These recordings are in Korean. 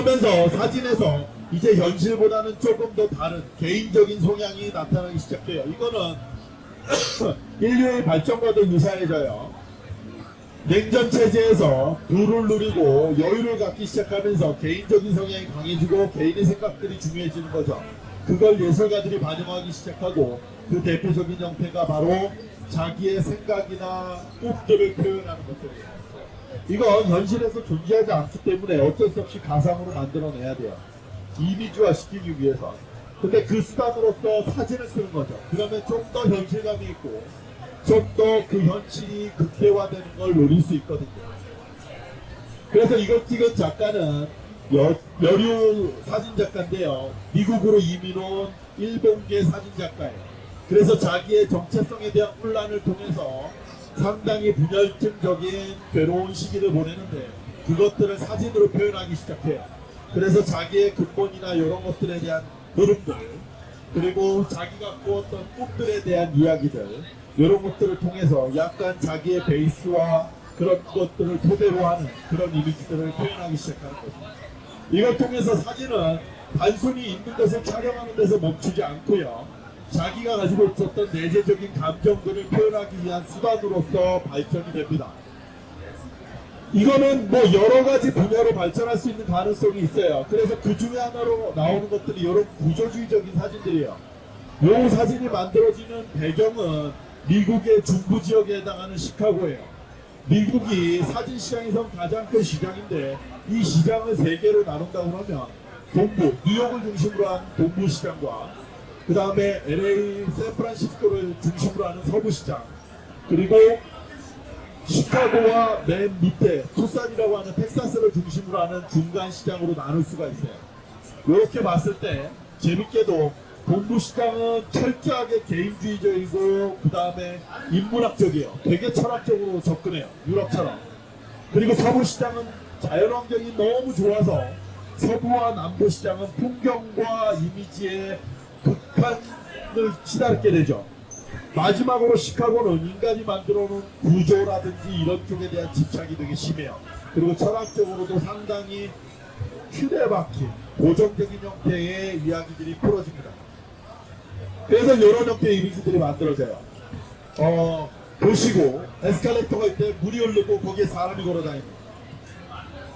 그러면서 사진에서 이제 현실보다는 조금 더 다른 개인적인 성향이 나타나기 시작해요. 이거는 인류의 발전과도 유사해져요. 냉전 체제에서 부를 누리고 여유를 갖기 시작하면서 개인적인 성향이 강해지고 개인의 생각들이 중요해지는 거죠. 그걸 예술가들이 반영하기 시작하고 그 대표적인 형태가 바로 자기의 생각이나 꿈들을 표현하는 것들이에요. 이건 현실에서 존재하지 않기 때문에 어쩔 수 없이 가상으로 만들어내야 돼요. 이미지화 시키기 위해서. 근데 그 수단으로서 사진을 쓰는 거죠. 그러면 좀 더 현실감이 있고 좀 더 그 현실이 극대화되는 걸 노릴 수 있거든요. 그래서 이걸 찍은 작가는 여, 여류 사진 작가인데요. 미국으로 이민 온 일본계 사진 작가예요. 그래서 자기의 정체성에 대한 혼란을 통해서 상당히 분열증적인 괴로운 시기를 보내는데 그것들을 사진으로 표현하기 시작해요. 그래서 자기의 근본이나 이런 것들에 대한 흐름들 그리고 자기가 꾸었던 꿈들에 대한 이야기들 이런 것들을 통해서 약간 자기의 베이스와 그런 것들을 토대로 하는 그런 이미지들을 표현하기 시작하는 거죠. 이걸 통해서 사진은 단순히 있는 것을 촬영하는 데서 멈추지 않고요. 자기가 가지고 있었던 내재적인 감정들을 표현하기 위한 수단으로서 발전이 됩니다. 이거는 뭐 여러 가지 분야로 발전할 수 있는 가능성이 있어요. 그래서 그 중에 하나로 나오는 것들이 이런 구조주의적인 사진들이에요. 이 사진이 만들어지는 배경은 미국의 중부 지역에 해당하는 시카고예요. 미국이 사진 시장에서 가장 큰 시장인데 이 시장을 세 개로 나눈다고 하면 동부, 뉴욕을 중심으로 한 동부 시장과 그 다음에 LA, 샌프란시스코를 중심으로 하는 서부 시장 그리고 시카고와 맨 밑에 투싼이라고 하는 텍사스를 중심으로 하는 중간 시장으로 나눌 수가 있어요. 이렇게 봤을 때 재밌게도 동부 시장은 철저하게 개인주의적이고 그 다음에 인문학적이에요. 되게 철학적으로 접근해요. 유럽처럼. 그리고 서부 시장은 자연환경이 너무 좋아서 서부와 남부 시장은 풍경과 이미지에 극한을 치닫게 되죠. 마지막으로 시카고는 인간이 만들어 놓은 구조라든지 이런 쪽에 대한 집착이 되게 심해요. 그리고 철학적으로도 상당히 틀에 박힌 고정적인 형태의 이야기들이 풀어집니다. 그래서 이런 형태의 이미지들이 만들어져요. 어, 보시고 에스컬레이터가 있대 물이 흐르고 거기에 사람이 걸어다닙니다.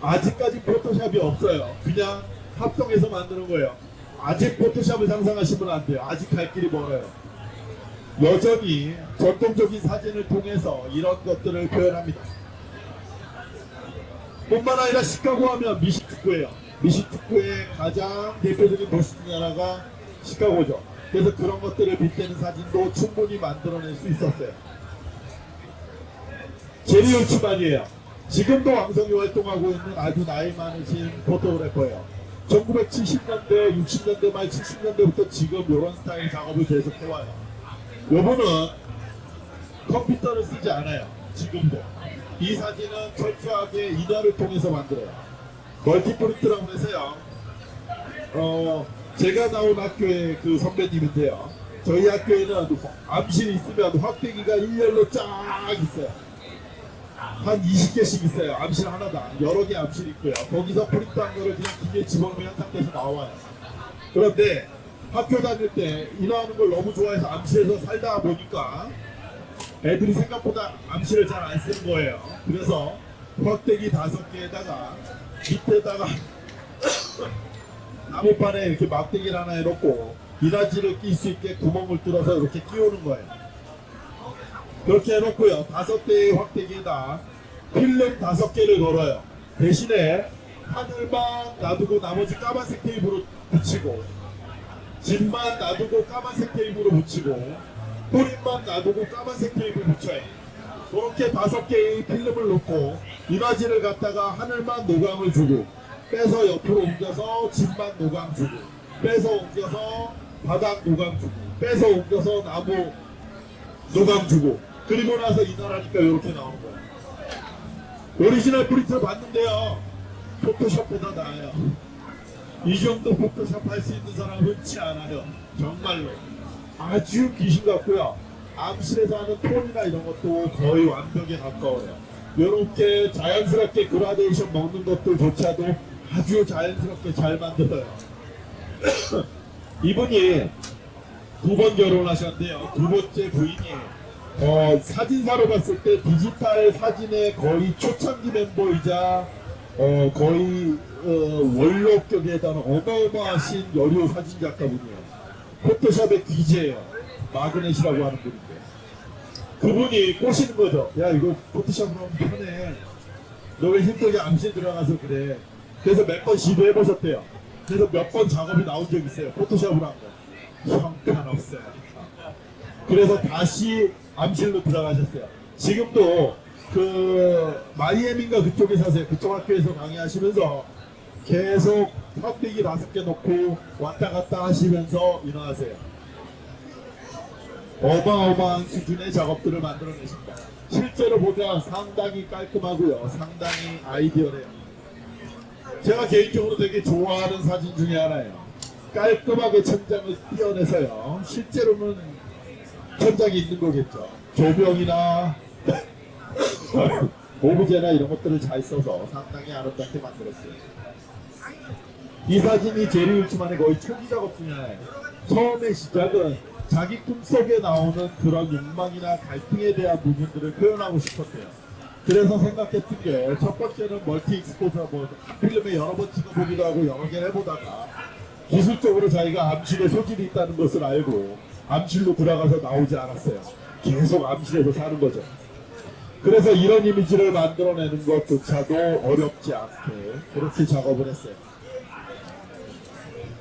아직까지 포토샵이 없어요. 그냥 합성해서 만드는 거예요. 아직 포토샵을 상상하시면 안 돼요. 아직 갈 길이 멀어요. 여전히 전통적인 사진을 통해서 이런 것들을 표현합니다. 뿐만 아니라 시카고 하면 미식축구예요. 미식축구의 가장 대표적인 도시 중 하나가 시카고죠. 그래서 그런 것들을 빗대는 사진도 충분히 만들어낼 수 있었어요. 제리 올츠만이에요. 지금도 왕성히 활동하고 있는 아주 나이 많으신 포토그래퍼예요. 1970년대, 60년대 말 70년대부터 지금 이런 스타일 작업을 계속 해와요. 요분은 컴퓨터를 쓰지 않아요. 지금도. 이 사진은 철저하게 인화를 통해서 만들어요. 멀티프린트라고 해서요. 어, 제가 나온 학교의 그 선배님인데요. 저희 학교에는 암실이 있으면 확대기가 일렬로 쫙 있어요. 한 20개씩 있어요. 암실 하나당. 여러 개 암실 있고요. 거기서 프린트한 거를 그냥 기계에 집어넣으면 상태에서 나와요. 그런데 학교 다닐 때 인화하는 걸 너무 좋아해서 암실에서 살다 보니까 애들이 생각보다 암실을 잘 안 쓰는 거예요. 그래서 확대기 다섯 개에다가 밑에다가 나무판에 이렇게 막대기를 하나 해놓고 이라지를 낄 수 있게 구멍을 뚫어서 이렇게 끼우는 거예요. 그렇게 해놓고요. 다섯 개의 확대기에다 필름 다섯 개를 걸어요. 대신에 하늘만 놔두고 나머지 까만색 테이프로 붙이고 집만 놔두고 까만색 테이프로 붙이고 뿌리만 놔두고 까만색 테이프 붙여요. 그렇게 다섯 개의 필름을 놓고 이미지를 갖다가 하늘만 노광을 주고 빼서 옆으로 옮겨서 집만 노광 주고 빼서 옮겨서 바닥 노광 주고 빼서 옮겨서 나무 노광 주고 그리고 나서 인화하니까 이렇게 나오는 거예요. 오리지널 프린트를 봤는데요. 포토샵보다 나아요. 이 정도 포토샵 할 수 있는 사람 흔치 않아요. 정말로. 아주 귀신 같고요. 암실에서 하는 톤이나 이런 것도 거의 완벽에 가까워요. 이렇게 자연스럽게 그라데이션 먹는 것들조차도 아주 자연스럽게 잘 만들어요. 이분이 두 번 결혼하셨는데요. 두 번째 부인이 어, 사진사로 봤을 때 디지털 사진의 거의 초창기 멤버이자 어, 거의 어, 원로격에 해당하는 어마어마하신 여류 사진 작가분이에요. 포토샵의 귀재예요. 마그넷이라고 하는 분인데 그분이 꼬시는 거죠. 야 이거 포토샵으로 하면 편해. 너 왜 힘들게 암실 들어가서 그래. 그래서 몇 번 시도해 보셨대요. 그래서 몇 번 작업이 나온 적 있어요. 포토샵으로 한 거. 형편없어요. 그래서 다시 암실로 들어가셨어요. 지금도 그 마이애미인가 그쪽에 사세요. 그쪽 학교에서 강의하시면서 계속 턱대기 다섯 개 놓고 왔다 갔다 하시면서 일어나세요. 어마어마한 수준의 작업들을 만들어내십니다. 실제로 보면 상당히 깔끔하고요. 상당히 아이디어래요. 제가 개인적으로 되게 좋아하는 사진 중에 하나예요. 깔끔하게 천장을 띄어내서요. 실제로는 천장이 있는 거겠죠. 조명이나 오브제나 이런 것들을 잘 써서 상당히 아름답게 만들었어요. 이 사진이 제리 울츠만의 거의 초기 작업 중에. 처음에 시작은 자기 꿈속에 나오는 그런 욕망이나 갈등에 대한 부분들을 표현하고 싶었대요. 그래서 생각했던 게 첫 번째는 멀티 익스포저 뭐 필름에 여러 번 찍어보기도 하고 여러 개를 해보다가 기술적으로 자기가 암실에 소질이 있다는 것을 알고 암실로 들어가서 나오지 않았어요. 계속 암실에서 사는 거죠. 그래서 이런 이미지를 만들어내는 것조차도 어렵지 않게 그렇게 작업을 했어요.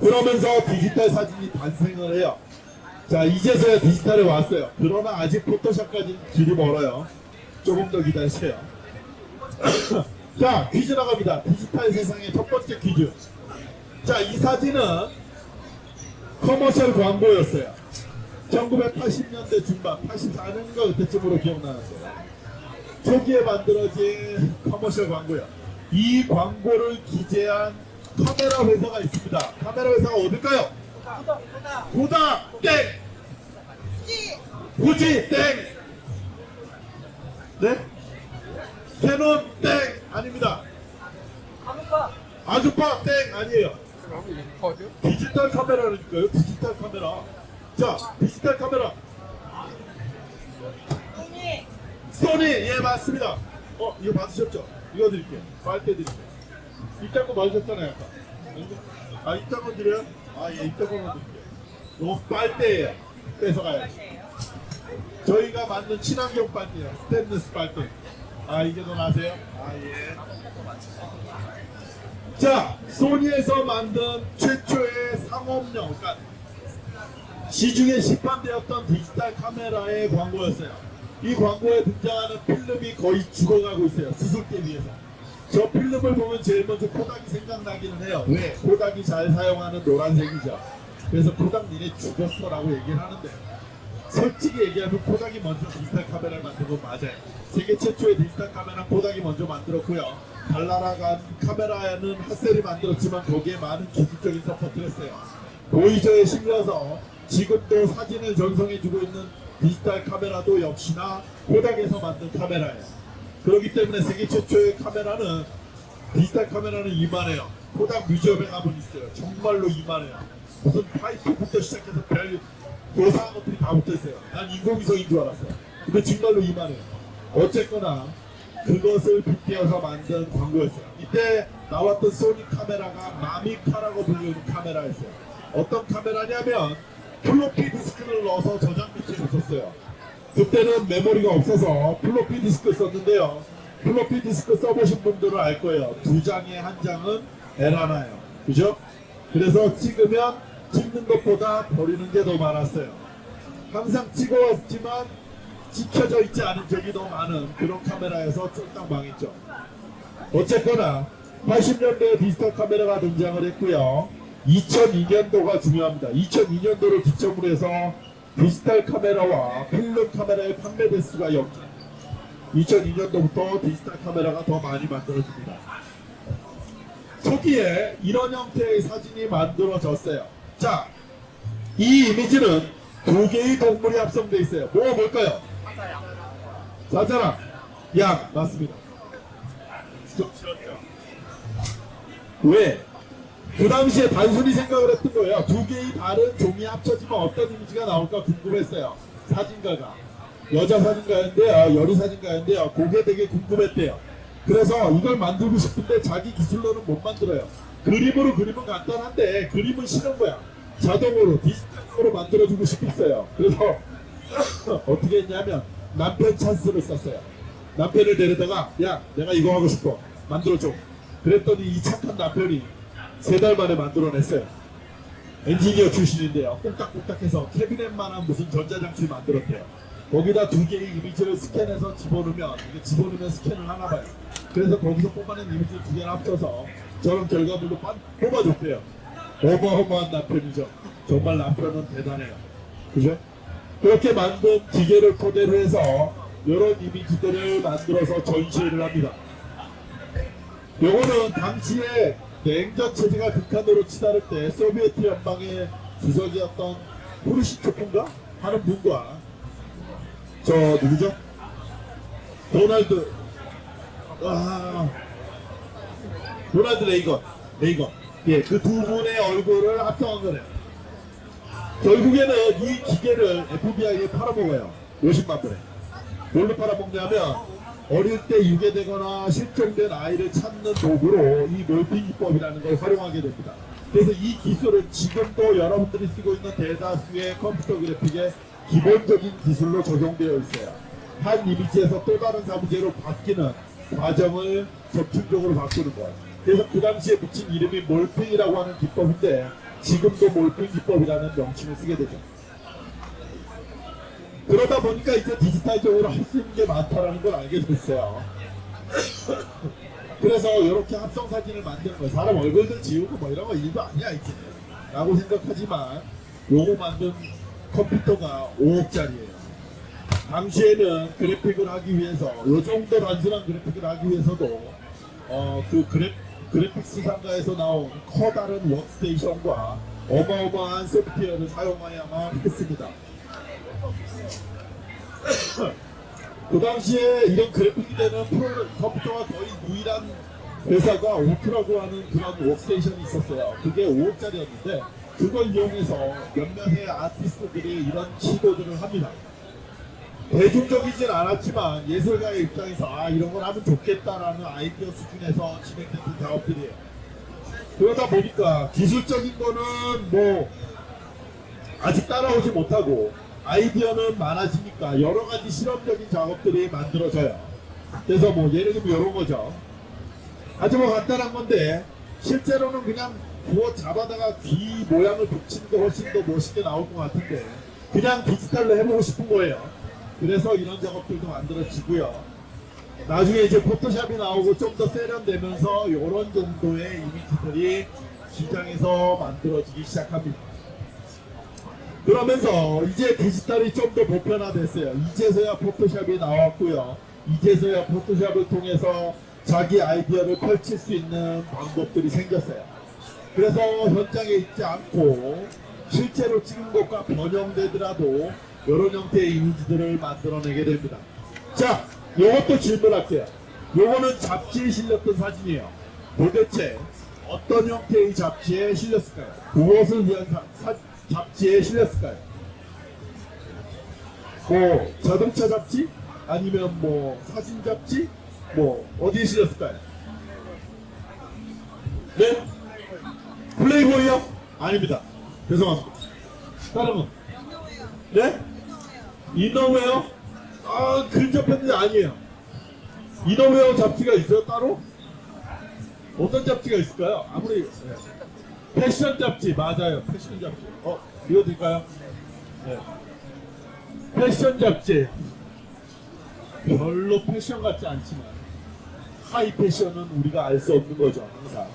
그러면서 디지털 사진이 탄생을 해요. 자, 이제서야 디지털에 왔어요. 그러나 아직 포토샵까지는 길이 멀어요. 조금 더 기다리세요. 자, 퀴즈 나갑니다. 디지털 세상의 첫 번째 퀴즈. 자, 이 사진은 commercial 광고였어요. 1980년대 중반, 84년인가 그때쯤으로 기억나는데요. 초기에 만들어진 commercial 광고요. 이 광고를 기재한 카메라 회사가 있습니다. 카메라 회사가 어딜까요? 코닥 땡! 후지 땡! 네? 캐논 땡! 아닙니다. 아주파 땡! 아니에요. 디지털 카메라니까요. 디지털 카메라. 자, 디지털 카메라. 소니 예 맞습니다. 어 이거 받으셨죠? 이거 드릴게요. 빨대 드릴게요. 이딴 거 받으셨잖아요. 아까. 아 이딴 거 드려요? 아예 이딴 거만 드릴게요. 이거 빨대예요. 뺏어가요. 저희가 만든 친환경 빨대예요. 스테인리스 빨대. 아 이게 더 나세요? 아 예. 자 소니에서 만든 최초의 상업용 그러니까 시중에 시판되었던 디지털 카메라의 광고였어요. 이 광고에 등장하는 필름이 거의 죽어가고 있어요. 수습기 위해서. 저 필름을 보면 제일 먼저 코닥이 생각나기는 해요. 왜? 코닥이 잘 사용하는 노란색이죠. 그래서 코닥 니네 죽었어 라고 얘기를 하는데 솔직히 얘기하면 코닥이 먼저 디지털 카메라를 만든 건 맞아요. 세계 최초의 디지털 카메라 코닥이 먼저 만들었고요. 달나라간 카메라는 핫셀이 만들었지만 거기에 많은 기술적인 support를 했어요. 보이저에 실려서 지금도 사진을 전송해주고 있는 디지털 카메라도 역시나 코닥에서 만든 카메라예요. 그렇기 때문에 세계 최초의 카메라는 디지털 카메라는 이만해요. 코닥 museum에 가면 있어요. 정말로 이만해요. 무슨 파이프부터 시작해서 별 괴상한 것들이 다 붙어있어요. 난 인공위성인 줄 알았어요. 근데 정말로 이만해요. 어쨌거나 그것을 빗대어서 만든 광고였어요. 이때 나왔던 소니 카메라가 마비카라고 불리는 카메라였어요. 어떤 카메라냐면 플로피 디스크를 넣어서 저장 밑에 있었어요. 그때는 메모리가 없어서 플로피 디스크 썼는데요. 플로피 디스크 써보신 분들은 알 거예요. 두 장에 한 장은 에라나요. 그죠? 그래서 찍으면 찍는 것보다 버리는 게 더 많았어요. 항상 찍어왔지만 찍혀져 있지 않은 적이 더 많은 그런 카메라여서 쫄딱 망했죠. 어쨌거나 80년대에 디지털 카메라가 등장을 했고요. 2002년도가 중요합니다. 2002년도를 기점으로 해서 디지털 카메라와 필름 카메라의 판매 대수가 역 2002년도부터 디지털 카메라가 더 많이 만들어집니다. 초기에 이런 형태의 사진이 만들어졌어요. 자, 이 이미지는 두 개의 동물이 합성되어 있어요. 뭐 뭘까요? 사자랑 양 맞습니다. 왜? 그 당시에 단순히 생각을 했던 거예요. 두 개의 다른 종이 합쳐지면 어떤 이미지가 나올까 궁금했어요. 사진가가. 여자 사진가였는데요. 여리 사진가였는데요. 그게 되게 궁금했대요. 그래서 이걸 만들고 싶은데 자기 기술로는 못 만들어요. 그림으로 그리면 간단한데 그림은 싫은 거야. 자동으로 디지털로 만들어주고 싶었어요. 그래서 어떻게 했냐면 남편 찬스를 썼어요. 남편을 데려다가 야 내가 이거 하고 싶어 만들어줘. 그랬더니 이 착한 남편이 세 달 만에 만들어냈어요. 엔지니어 출신인데요. 꼼딱꼼딱해서 캐비넷만한 무슨 전자장치 만들었대요. 거기다 두 개의 이미지를 스캔해서 집어넣으면 이게 집어넣으면 스캔을 하나 봐요. 그래서 거기서 뽑아낸 이미지 두 개를 합쳐서 저런 결과물로 빤- 뽑아줬대요. 어마어마한 남편이죠. 정말 남편은 대단해요. 그죠? 그렇게 만든 기계를 토대로 해서 이런 이미지들을 만들어서 전시를 합니다. 요거는 당시에 냉전 체제가 극한으로 치달을 때 소비에트 연방의 주석이었던 후르시초프인가 하는 분과 저 누구죠? 도널드 아 도널드 레이건 레이건 예 그 두 분의 얼굴을 합성한 거래요. 결국에는 이 기계를 FBI에 팔아먹어요. 50만 불에. 뭘로 팔아먹냐면 어릴 때 유괴되거나 실종된 아이를 찾는 도구로 이 몰핑 기법이라는 걸 활용하게 됩니다. 그래서 이 기술은 지금도 여러분들이 쓰고 있는 대다수의 컴퓨터 그래픽의 기본적인 기술로 적용되어 있어요. 한 이미지에서 또 다른 사무제로 바뀌는 과정을 접촉적으로 바꾸는 거예요. 그래서 그 당시에 붙인 이름이 몰핑이라고 하는 기법인데 지금도 몰핑 기법이라는 명칭을 쓰게 되죠. 그러다 보니까 이제 디지털적으로 할 수 있는 게 많다라는 걸 알게 됐어요. 그래서 이렇게 합성 사진을 만드는 거예요. 사람 얼굴들 지우고 뭐 이런 거 일도 아니야 이제. 라고 생각하지만 요거 만든 컴퓨터가 5억짜리예요. 당시에는 그래픽을 하기 위해서 요 정도 단순한 그래픽을 하기 위해서도 어 그 그래, 그래픽스 상가에서 나온 커다란 워크스테이션과 어마어마한 소프트웨어를 사용해야만 했습니다. 그 당시에 이런 그래픽이 되는 프로그램 컴퓨터가 거의 유일한 회사가 오프라고 하는 그런 워크스테이션이 있었어요. 그게 5억짜리였는데 그걸 이용해서 몇몇의 아티스트들이 이런 시도들을 합니다. 대중적이진 않았지만 예술가의 입장에서 아 이런 걸 하면 좋겠다라는 아이디어 수준에서 진행됐던 작업들이에요. 그러다 보니까 기술적인 거는 뭐 아직 따라오지 못하고 아이디어는 많아지니까 여러 가지 실험적인 작업들이 만들어져요. 그래서 뭐 예를 들면 이런 거죠. 아주 뭐 간단한 건데 실제로는 그냥 구워 잡아다가 귀 모양을 붙이는 게 훨씬 더 멋있게 나올 것 같은데 그냥 디지털로 해보고 싶은 거예요. 그래서 이런 작업들도 만들어지고요. 나중에 이제 포토샵이 나오고 좀 더 세련되면서 이런 정도의 이미지들이 시장에서 만들어지기 시작합니다. 그러면서 이제 디지털이 좀 더 보편화됐어요. 이제서야 포토샵이 나왔고요. 이제서야 포토샵을 통해서 자기 아이디어를 펼칠 수 있는 방법들이 생겼어요. 그래서 현장에 있지 않고 실제로 찍은 것과 변형되더라도 이런 형태의 이미지들을 만들어내게 됩니다. 자, 요것도 질문할게요. 요거는 잡지에 실렸던 사진이에요. 도대체 어떤 형태의 잡지에 실렸을까요? 무엇을 위한 사, 사- 잡지에 실렸을까요? 뭐 자동차 잡지? 아니면 뭐 사진 잡지? 뭐 어디에 실렸을까요? 네? 플레이보이요? 아닙니다. 죄송합니다. 다른 분? 네? innerwear? 아, 근접했는데 아니에요. innerwear 잡지가 있어요, 따로? 어떤 잡지가 있을까요? 아무리, 네. 패션 잡지, 맞아요. 패션 잡지. 어, 이거 드릴까요? 네. 패션 잡지. 별로 패션 같지 않지만, 하이 패션은 우리가 알 수 없는 거죠, 항상.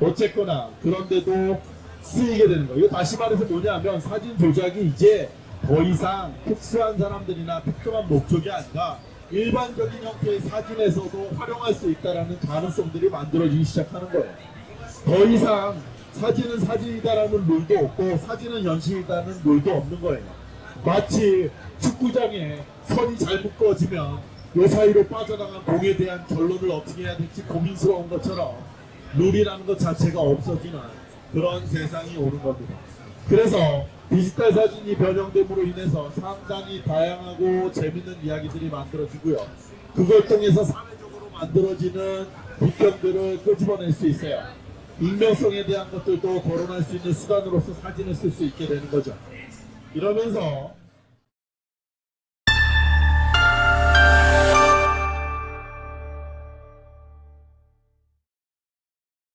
어쨌거나, 그런데도 쓰이게 되는 거예요. 다시 말해서 뭐냐면, 사진 조작이 이제 더 이상 특수한 사람들이나 특정한 목적이 아니라 일반적인 형태의 사진에서도 활용할 수 있다는 가능성들이 만들어지기 시작하는 거예요. 더 이상 사진은 사진이다라는 룰도 없고 사진은 현실이다는 룰도 없는 거예요. 마치 축구장에 선이 잘 묶어지면 요 사이로 빠져나간 공에 대한 결론을 어떻게 해야 될지 고민스러운 것처럼 룰이라는 것 자체가 없어지는 그런 세상이 오는 겁니다. 그래서 디지털 사진이 변형됨으로 인해서 상당히 다양하고 재밌는 이야기들이 만들어지고요. 그걸 통해서 사회적으로 만들어지는 국경들을 끄집어낼 수 있어요. 익명성에 대한 것들도 거론할 수 있는 수단으로서 사진을 쓸 수 있게 되는 거죠. 이러면서